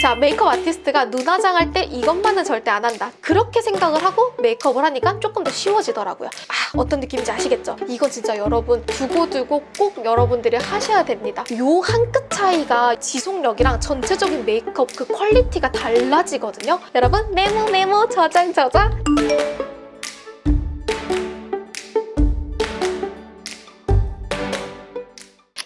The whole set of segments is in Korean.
자 메이크업 아티스트가 눈 화장 할 때 이것만은 절대 안 한다. 그렇게 생각을 하고 메이크업을 하니까 조금 더 쉬워지더라고요. 아 어떤 느낌인지 아시겠죠? 이거 진짜 여러분 두고두고 꼭 여러분들이 하셔야 됩니다. 요 한 끗 차이가 지속력이랑 전체적인 메이크업 그 퀄리티가 달라지거든요. 여러분 메모 메모 저장 저장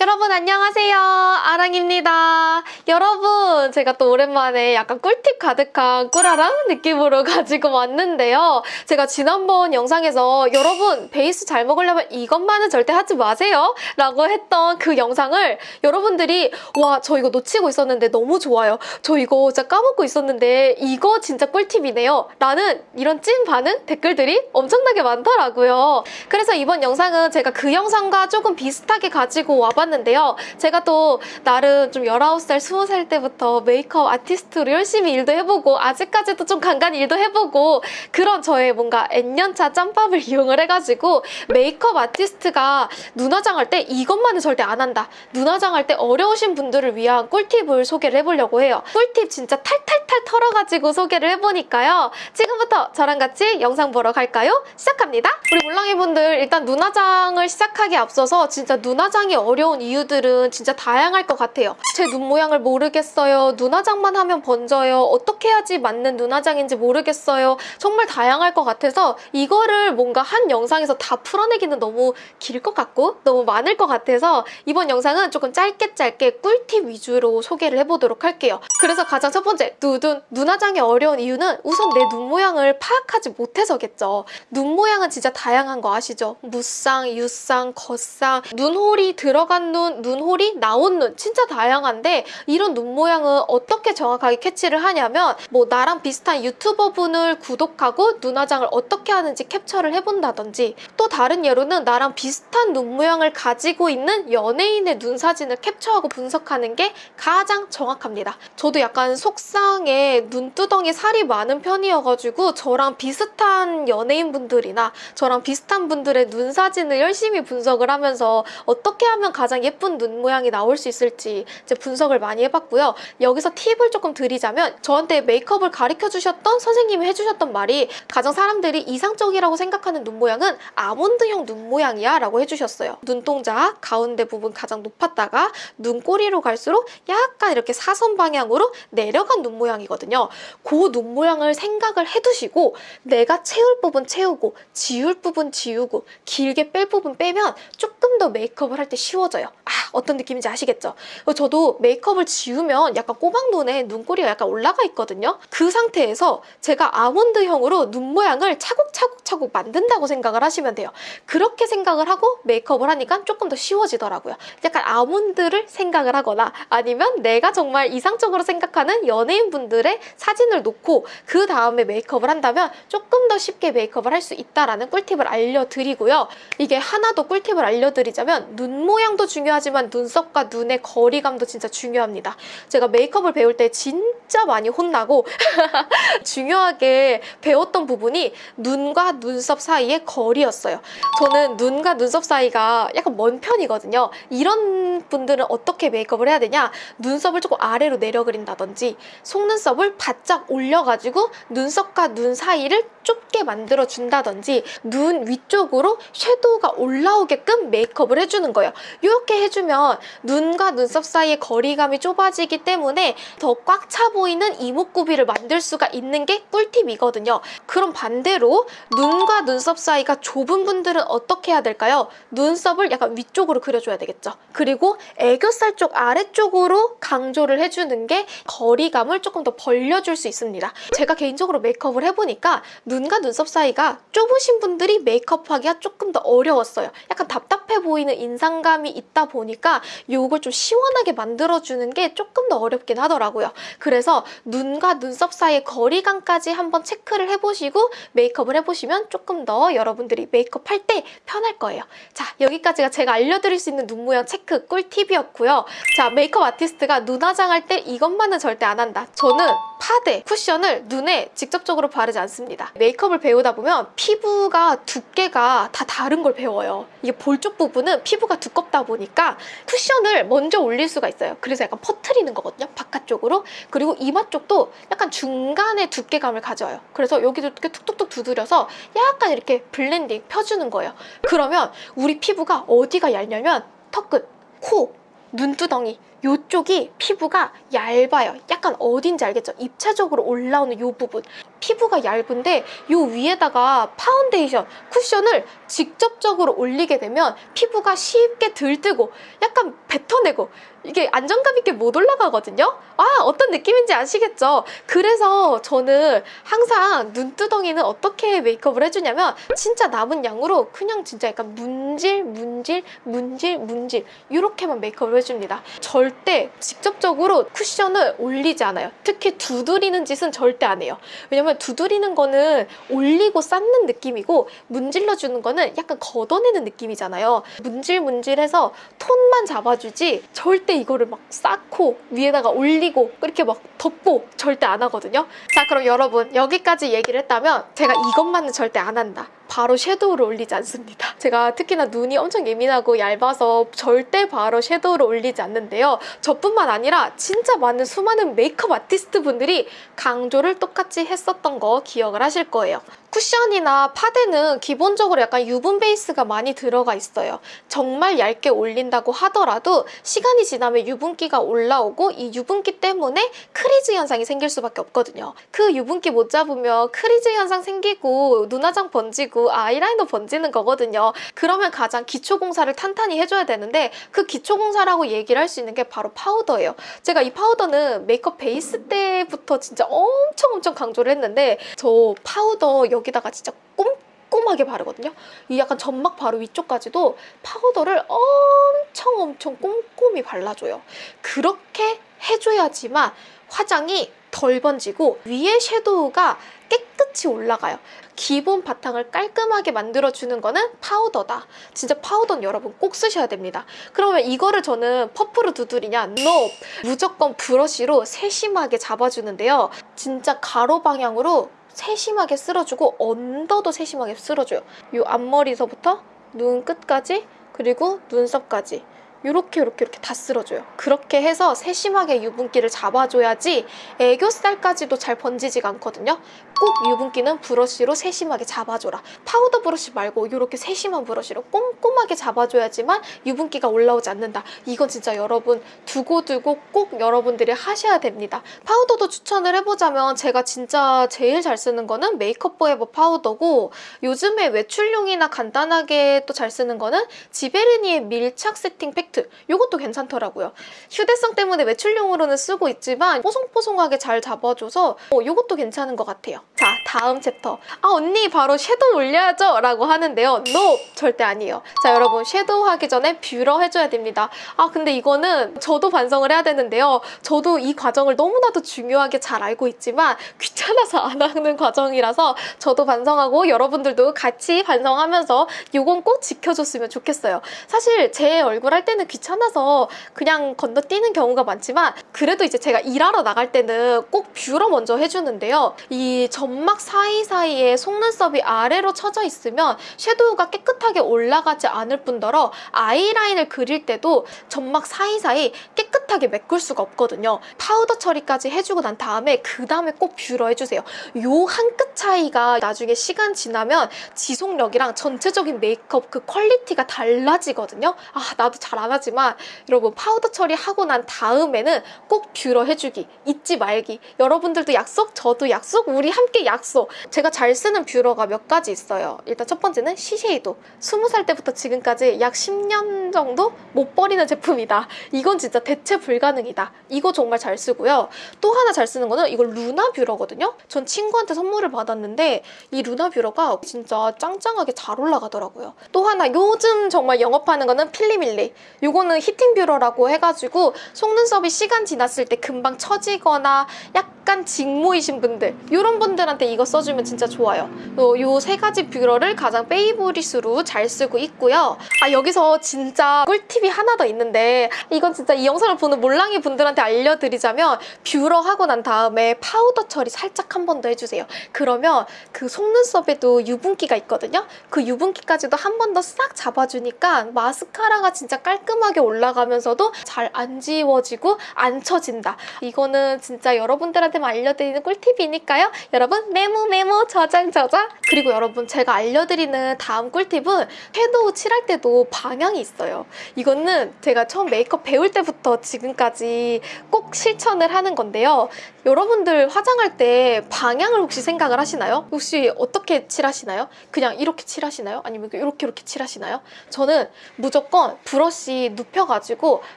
여러분 안녕하세요. 아랑입니다. 여러분 제가 또 오랜만에 약간 꿀팁 가득한 꿀아랑 느낌으로 가지고 왔는데요. 제가 지난번 영상에서 여러분 베이스 잘 먹으려면 이것만은 절대 하지 마세요. 라고 했던 그 영상을 여러분들이 와 저 이거 놓치고 있었는데 너무 좋아요. 저 이거 진짜 까먹고 있었는데 이거 진짜 꿀팁이네요. 라는 이런 찐 반응 댓글들이 엄청나게 많더라고요. 그래서 이번 영상은 제가 그 영상과 조금 비슷하게 가지고 와봤는데 해봤는데요. 제가 또 나름 좀 19살, 20살 때부터 메이크업 아티스트로 열심히 일도 해보고 아직까지도 좀 간간히 일도 해보고 그런 저의 뭔가 N년차 짬밥을 이용을 해가지고 메이크업 아티스트가 눈화장 할 때 이것만은 절대 안 한다. 눈화장 할 때 어려우신 분들을 위한 꿀팁을 소개를 해보려고 해요. 꿀팁 진짜 탈탈탈 털어가지고 소개를 해보니까요. 지금부터 저랑 같이 영상 보러 갈까요? 시작합니다. 우리 몰랑이분들 일단 눈화장을 시작하기 앞서서 진짜 눈화장이 어려운 이유들은 진짜 다양할 것 같아요. 제 눈 모양을 모르겠어요. 눈화장만 하면 번져요. 어떻게 해야지 맞는 눈화장인지 모르겠어요. 정말 다양할 것 같아서 이거를 뭔가 한 영상에서 다 풀어내기는 너무 길 것 같고 너무 많을 것 같아서 이번 영상은 조금 짧게 짧게 꿀팁 위주로 소개를 해보도록 할게요. 그래서 가장 첫 번째, 누둔 눈화장이 어려운 이유는 우선 내 눈 모양을 파악하지 못해서겠죠. 눈 모양은 진짜 다양한 거 아시죠? 무쌍, 유쌍, 겉쌍, 눈홀이 들어간 눈, 눈홀이 나온 눈 진짜 다양한데 이런 눈 모양은 어떻게 정확하게 캐치를 하냐면 뭐 나랑 비슷한 유튜버 분을 구독하고 눈화장을 어떻게 하는지 캡처를 해본다든지 또 다른 예로는 나랑 비슷한 눈 모양을 가지고 있는 연예인의 눈 사진을 캡처하고 분석하는 게 가장 정확합니다. 저도 약간 속상에 눈두덩이 살이 많은 편이어가지고 저랑 비슷한 연예인분들이나 저랑 비슷한 분들의 눈 사진을 열심히 분석을 하면서 어떻게 하면 가장 예쁜 눈 모양이 나올 수 있을지 이제 분석을 많이 해봤고요. 여기서 팁을 조금 드리자면 저한테 메이크업을 가르쳐 주셨던 선생님이 해주셨던 말이 가장 사람들이 이상적이라고 생각하는 눈 모양은 아몬드형 눈 모양이야 라고 해주셨어요. 눈동자 가운데 부분 가장 높았다가 눈꼬리로 갈수록 약간 이렇게 사선 방향으로 내려간 눈 모양이거든요. 그 눈 모양을 생각을 해두시고 내가 채울 부분 채우고 지울 부분 지우고 길게 뺄 부분 빼면 조금 더 메이크업을 할 때 쉬워져요. 아 어떤 느낌인지 아시겠죠? 저도 메이크업을 지우면 약간 꼬막눈에 눈꼬리가 약간 올라가 있거든요. 그 상태에서 제가 아몬드형으로 눈 모양을 차곡차곡차곡 만든다고 생각을 하시면 돼요. 그렇게 생각을 하고 메이크업을 하니까 조금 더 쉬워지더라고요. 약간 아몬드를 생각을 하거나 아니면 내가 정말 이상적으로 생각하는 연예인분들의 사진을 놓고 그 다음에 메이크업을 한다면 조금 더 쉽게 메이크업을 할 수 있다라는 꿀팁을 알려드리고요. 이게 하나 더 꿀팁을 알려드리자면 눈 모양도 중요하지만 눈썹과 눈의 거리감도 진짜 중요합니다. 제가 메이크업을 배울 때 진짜 많이 혼나고 중요하게 배웠던 부분이 눈과 눈썹 사이의 거리였어요. 저는 눈과 눈썹 사이가 약간 먼 편이거든요. 이런 분들은 어떻게 메이크업을 해야 되냐? 눈썹을 조금 아래로 내려 그린다든지 속눈썹을 바짝 올려가지고 눈썹과 눈 사이를 좁게 만들어 준다든지 눈 위쪽으로 섀도우가 올라오게끔 메이크업을 해주는 거예요. 이렇게 해주면 눈과 눈썹 사이의 거리감이 좁아지기 때문에 더 꽉 차 보이는 이목구비를 만들 수가 있는 게 꿀팁이거든요. 그럼 반대로 눈과 눈썹 사이가 좁은 분들은 어떻게 해야 될까요? 눈썹을 약간 위쪽으로 그려줘야 되겠죠. 그리고 애교살 쪽 아래쪽으로 강조를 해주는 게 거리감을 조금 더 벌려줄 수 있습니다. 제가 개인적으로 메이크업을 해보니까 눈과 눈썹 사이가 좁으신 분들이 메이크업하기가 조금 더 어려웠어요. 약간 답답해 보이는 인상감이 있다 보니까 이걸 좀 시원하게 만들어주는 게 조금 더 어렵긴 하더라고요. 그래서 눈과 눈썹 사이의 거리감까지 한번 체크를 해보시고 메이크업을 해보시면 조금 더 여러분들이 메이크업 할 때 편할 거예요. 자 여기까지가 제가 알려드릴 수 있는 눈 모양 체크 꿀팁이었고요. 자 메이크업 아티스트가 눈 화장할 때 이것만은 절대 안 한다. 저는 파데, 쿠션을 눈에 직접적으로 바르지 않습니다. 메이크업을 배우다 보면 피부가 두께가 다 다른 걸 배워요. 이게 볼 쪽 부분은 피부가 두껍다 보니까 쿠션을 먼저 올릴 수가 있어요. 그래서 약간 퍼트리는 거거든요. 바깥쪽으로. 그리고 이마 쪽도 약간 중간의 두께감을 가져요. 그래서 여기도 이렇게 툭툭툭 두드려서 약간 이렇게 블렌딩 펴주는 거예요. 그러면 우리 피부가 어디가 얇냐면 턱끝, 코, 눈두덩이 요쪽이 피부가 얇아요. 약간 어딘지 알겠죠? 입체적으로 올라오는 요 부분. 피부가 얇은데 요 위에다가 파운데이션, 쿠션을 직접적으로 올리게 되면 피부가 쉽게 들뜨고 약간 뱉어내고 이게 안정감 있게 못 올라가거든요? 아, 어떤 느낌인지 아시겠죠? 그래서 저는 항상 눈두덩이는 어떻게 메이크업을 해주냐면 진짜 남은 양으로 그냥 진짜 약간 문질, 문질, 문질, 문질 이렇게만 메이크업을 해줍니다. 절대 직접적으로 쿠션을 올리지 않아요. 특히 두드리는 짓은 절대 안 해요. 왜냐면 두드리는 거는 올리고 쌓는 느낌이고 문질러주는 거는 약간 걷어내는 느낌이잖아요. 문질문질해서 톤만 잡아주지 절대 이거를 막 쌓고 위에다가 올리고 그렇게 막 덮고 절대 안 하거든요. 자 그럼 여러분 여기까지 얘기를 했다면 제가 이것만은 절대 안 한다. 바로 섀도우를 올리지 않습니다. 제가 특히나 눈이 엄청 예민하고 얇아서 절대 바로 섀도우를 올리지 않는데요. 저뿐만 아니라 진짜 많은 수많은 메이크업 아티스트 분들이 강조를 똑같이 했었던 거 기억을 하실 거예요. 쿠션이나 파데는 기본적으로 약간 유분 베이스가 많이 들어가 있어요. 정말 얇게 올린다고 하더라도 시간이 지나면 유분기가 올라오고 이 유분기 때문에 crease 현상이 생길 수밖에 없거든요. 그 유분기 못 잡으면 crease 현상 생기고 눈화장 번지고 아이라이너 번지는 거거든요. 그러면 가장 기초 공사를 탄탄히 해줘야 되는데 그 기초 공사라고 얘기를 할 수 있는 게 바로 파우더예요. 제가 이 파우더는 메이크업 베이스 때부터 진짜 엄청 엄청 강조를 했는데 저 파우더 여기다가 진짜 꼼꼼하게 바르거든요. 이 약간 점막 바로 위쪽까지도 파우더를 엄청 엄청 꼼꼼히 발라줘요. 그렇게 해줘야지만 화장이 덜 번지고 위에 섀도우가 깨끗이 올라가요. 기본 바탕을 깔끔하게 만들어주는 거는 파우더다. 진짜 파우더는 여러분 꼭 쓰셔야 됩니다. 그러면 이거를 저는 퍼프로 두드리냐? NO! 무조건 브러쉬로 세심하게 잡아주는데요. 진짜 가로 방향으로 세심하게 쓸어주고 언더도 세심하게 쓸어줘요. 이 앞머리서부터 눈 끝까지 그리고 눈썹까지 이렇게 이렇게 이렇게 다 쓸어줘요. 그렇게 해서 세심하게 유분기를 잡아줘야지 애교살까지도 잘 번지지가 않거든요. 꼭 유분기는 브러쉬로 세심하게 잡아줘라. 파우더 브러쉬 말고 이렇게 세심한 브러쉬로 꼼꼼하게 잡아줘야지만 유분기가 올라오지 않는다. 이건 진짜 여러분 두고두고 꼭 여러분들이 하셔야 됩니다. 파우더도 추천을 해보자면 제가 진짜 제일 잘 쓰는 거는 메이크업 포에버 파우더고 요즘에 외출용이나 간단하게 또 잘 쓰는 거는 지베르니의 밀착 세팅 팩트 이것도 괜찮더라고요. 휴대성 때문에 외출용으로는 쓰고 있지만 뽀송뽀송하게 잘 잡아줘서 어, 이것도 괜찮은 것 같아요. 자 다음 챕터. 아 언니 바로 섀도우 올려야죠! 라고 하는데요. NO! 절대 아니에요. 자 여러분 섀도우 하기 전에 뷰러 해줘야 됩니다. 아 근데 이거는 저도 반성을 해야 되는데요. 저도 이 과정을 너무나도 중요하게 잘 알고 있지만 귀찮아서 안 하는 과정이라서 저도 반성하고 여러분들도 같이 반성하면서 이건 꼭 지켜줬으면 좋겠어요. 사실 제 얼굴 할 때는 귀찮아서 그냥 건너뛰는 경우가 많지만 그래도 이제 제가 일하러 나갈 때는 꼭 뷰러 먼저 해주는데요. 이 점막 사이사이에 속눈썹이 아래로 쳐져 있으면 섀도우가 깨끗하게 올라가지 않을 뿐더러 아이라인을 그릴 때도 점막 사이사이 깨끗하게 메꿀 수가 없거든요. 파우더 처리까지 해주고 난 다음에 그 다음에 꼭 뷰러 해주세요. 요 한 끗 차이가 나중에 시간 지나면 지속력이랑 전체적인 메이크업 그 퀄리티가 달라지거든요. 아 나도 잘 안 하지만 여러분 파우더 처리하고 난 다음에는 꼭 뷰러 해주기 잊지 말기 여러분들도 약속 저도 약속 우리 함께 함께 약속! 제가 잘 쓰는 뷰러가 몇 가지 있어요. 일단 첫 번째는 시세이도. 20살 때부터 지금까지 약 10년 정도 못 버리는 제품이다. 이건 진짜 대체 불가능이다. 이거 정말 잘 쓰고요. 또 하나 잘 쓰는 거는 이거 루나 뷰러거든요? 전 친구한테 선물을 받았는데 이 루나 뷰러가 진짜 짱짱하게 잘 올라가더라고요. 또 하나 요즘 정말 영업하는 거는 필리밀리. 이거는 heating 뷰러라고 해가지고 속눈썹이 시간 지났을 때 금방 처지거나 약간 직모이신 분들 이런 분들 한테 이거 써주면 진짜 좋아요. 이 세 가지 뷰러를 가장 favorite으로 잘 쓰고 있고요. 아 여기서 진짜 꿀팁이 하나 더 있는데 이건 진짜 이 영상을 보는 몰랑이 분들한테 알려드리자면 뷰러 하고 난 다음에 파우더 처리 살짝 한 번 더 해주세요. 그러면 그 속눈썹에도 유분기가 있거든요. 그 유분기까지도 한 번 더 싹 잡아주니까 마스카라가 진짜 깔끔하게 올라가면서도 잘 안 지워지고 안 처진다. 이거는 진짜 여러분들한테만 알려드리는 꿀팁이니까요. 여러분 메모 메모 저장 저장. 그리고 여러분 제가 알려드리는 다음 꿀팁은 섀도우 칠할 때도 방향이 있어요. 이거는 제가 처음 메이크업 배울 때부터 지금까지 꼭 실천을 하는 건데요. 여러분들 화장할 때 방향을 혹시 생각을 하시나요? 혹시 어떻게 칠하시나요? 그냥 이렇게 칠하시나요? 아니면 이렇게 이렇게 칠하시나요? 저는 무조건 브러쉬 눕혀가지고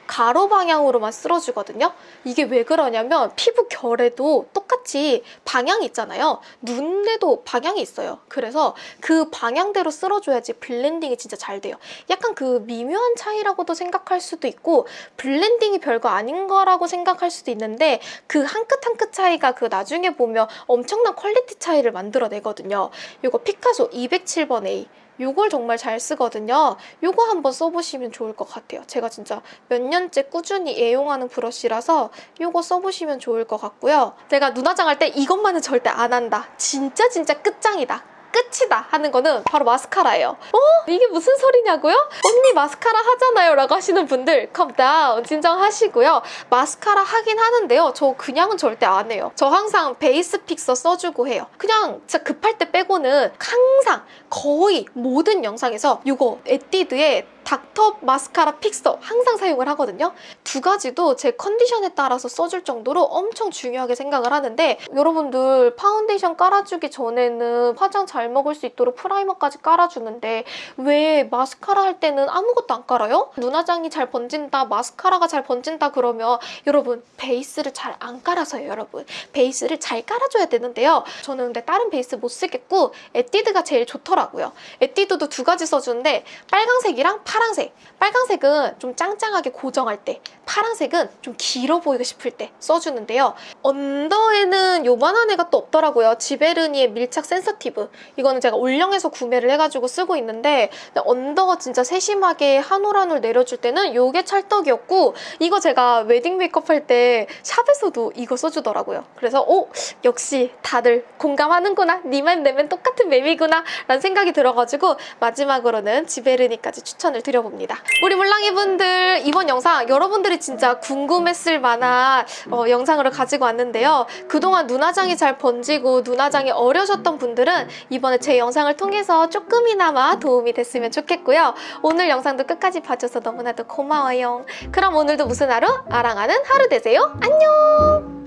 가로 방향으로만 쓸어주거든요. 이게 왜 그러냐면 피부 결에도 똑같이 방향이 있잖아요. 눈에도 방향이 있어요. 그래서 그 방향대로 쓸어줘야지 블렌딩이 진짜 잘 돼요. 약간 그 미묘한 차이라고도 생각할 수도 있고 블렌딩이 별거 아닌 거라고 생각할 수도 있는데 그 한 끗 한끗 차이가 그 나중에 보면 엄청난 퀄리티 차이를 만들어내거든요. 이거 피카소 207번 A 요걸 정말 잘 쓰거든요. 요거 한번 써보시면 좋을 것 같아요. 제가 진짜 몇 년째 꾸준히 애용하는 브러쉬라서 요거 써보시면 좋을 것 같고요. 제가 눈 화장할 때 이것만은 절대 안 한다. 진짜 진짜 끝장이다. 끝이다 하는 거는 바로 마스카라예요. 어? 이게 무슨 소리냐고요? 언니 마스카라 하잖아요 라고 하시는 분들 calm down 진정하시고요. 마스카라 하긴 하는데요. 저 그냥은 절대 안 해요. 저 항상 베이스 픽서 써주고 해요. 그냥 진짜 급할 때 빼고는 항상 거의 모든 영상에서 이거 에뛰드의 닥터 마스카라 픽서 항상 사용을 하거든요. 두 가지도 제 컨디션에 따라서 써줄 정도로 엄청 중요하게 생각을 하는데 여러분들 파운데이션 깔아주기 전에는 화장 잘 먹을 수 있도록 프라이머까지 깔아주는데 왜 마스카라 할 때는 아무것도 안 깔아요? 눈화장이 잘 번진다, 마스카라가 잘 번진다 그러면 여러분 베이스를 잘 안 깔아서요 여러분. 베이스를 잘 깔아줘야 되는데요. 저는 근데 다른 베이스 못 쓰겠고 에뛰드가 제일 좋더라고요. 에뛰드도 두 가지 써주는데 빨강색이랑 파란색. 빨강색은 좀 짱짱하게 고정할 때, 파란색은 좀 길어 보이고 싶을 때 써주는데요. 언더에는 요만한 애가 또 없더라고요. 지베르니의 밀착 sensitive. 이거는 제가 올영에서 구매를 해가지고 쓰고 있는데 언더가 진짜 세심하게 한 올 한 올 내려줄 때는 요게 찰떡이었고 이거 제가 웨딩 메이크업 할 때 샵에서도 이거 써주더라고요. 그래서 오 역시 다들 공감하는구나. 니 맘 내 맘 똑같은 맘이구나 라는 생각이 들어가지고 마지막으로는 지베르니까지 추천 을 드려봅니다. 우리 물랑이분들 이번 영상 여러분들이 진짜 궁금했을 만한 어, 영상으로 가지고 왔는데요. 그동안 눈화장이 잘 번지고 눈화장이 어려우셨던 분들은 이번에 제 영상을 통해서 조금이나마 도움이 됐으면 좋겠고요. 오늘 영상도 끝까지 봐줘서 너무나도 고마워요. 그럼 오늘도 무슨 하루? 아랑하는 하루 되세요. 안녕!